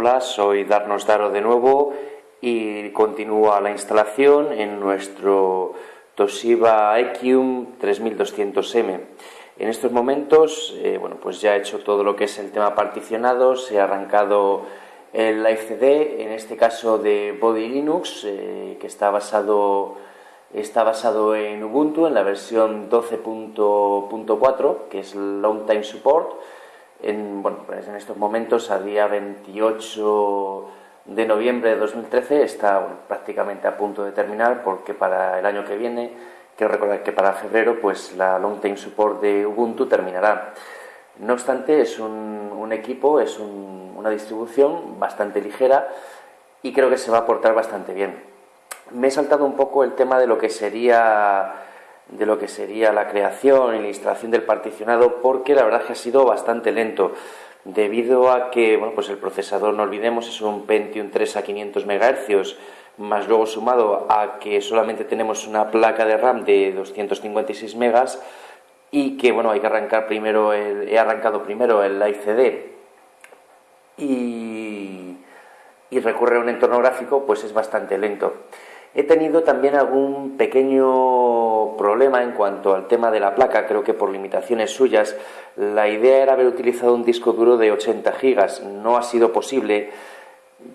Hola, soy Darnos Daro de nuevo y continúa la instalación en nuestro Toshiba Equium 3200M. En estos momentos, eh, bueno, pues ya he hecho todo lo que es el tema particionado, se ha arrancado el CD, en este caso de Body Linux, eh, que está basado, está basado en Ubuntu, en la versión 12.4, que es Long Time Support en, bueno, pues en estos momentos, a día 28 de noviembre de 2013, está prácticamente a punto de terminar porque para el año que viene, quiero recordar que para febrero, pues la Long Time Support de Ubuntu terminará. No obstante, es un, equipo, es una distribución bastante ligera y creo que se va a portar bastante bien. Me he saltado un poco el tema de lo que sería de lo que sería la creación y la instalación del particionado porque la verdad que ha sido bastante lento debido a que bueno, pues el procesador, no olvidemos, es un Pentium 3 a 500 MHz, más luego sumado a que solamente tenemos una placa de RAM de 256 megas y que bueno, hay que arrancar primero el, he arrancado primero el Live y, y recurrir a un entorno gráfico, pues es bastante lento. He tenido también algún pequeño problema en cuanto al tema de la placa, creo que por limitaciones suyas. La idea era haber utilizado un disco duro de 80 gigas, no ha sido posible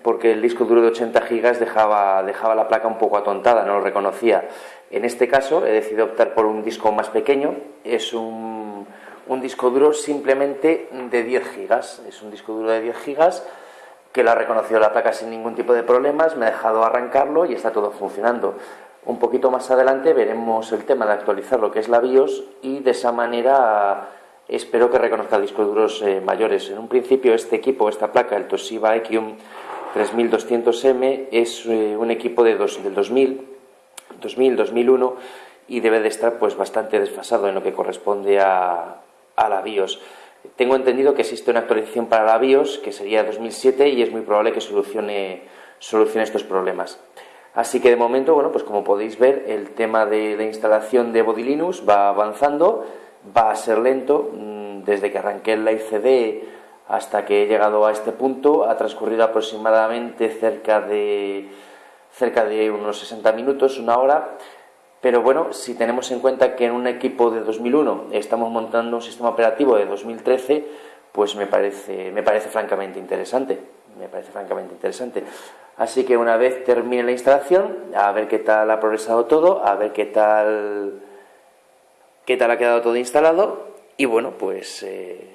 porque el disco duro de 80 gigas dejaba, dejaba la placa un poco atontada, no lo reconocía. En este caso he decidido optar por un disco más pequeño, es un, un disco duro simplemente de 10 gigas, es un disco duro de 10 gigas que lo ha reconocido la placa sin ningún tipo de problemas, me ha dejado arrancarlo y está todo funcionando. Un poquito más adelante veremos el tema de actualizar lo que es la BIOS y de esa manera espero que reconozca discos duros eh, mayores. En un principio este equipo, esta placa, el Toshiba Equium 3200M, es eh, un equipo de del 2000, 2000, 2001 y debe de estar pues bastante desfasado en lo que corresponde a, a la BIOS. Tengo entendido que existe una actualización para la BIOS que sería 2007 y es muy probable que solucione, solucione estos problemas. Así que de momento, bueno, pues como podéis ver, el tema de la instalación de Body Linux va avanzando, va a ser lento. Mm, desde que arranqué el Live CD hasta que he llegado a este punto ha transcurrido aproximadamente cerca de, cerca de unos 60 minutos, una hora. Pero bueno, si tenemos en cuenta que en un equipo de 2001 estamos montando un sistema operativo de 2013, pues me parece, me parece francamente interesante. Me parece francamente interesante. Así que una vez termine la instalación, a ver qué tal ha progresado todo, a ver qué tal, qué tal ha quedado todo instalado y bueno, pues eh,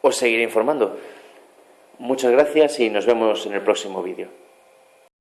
os seguiré informando. Muchas gracias y nos vemos en el próximo vídeo.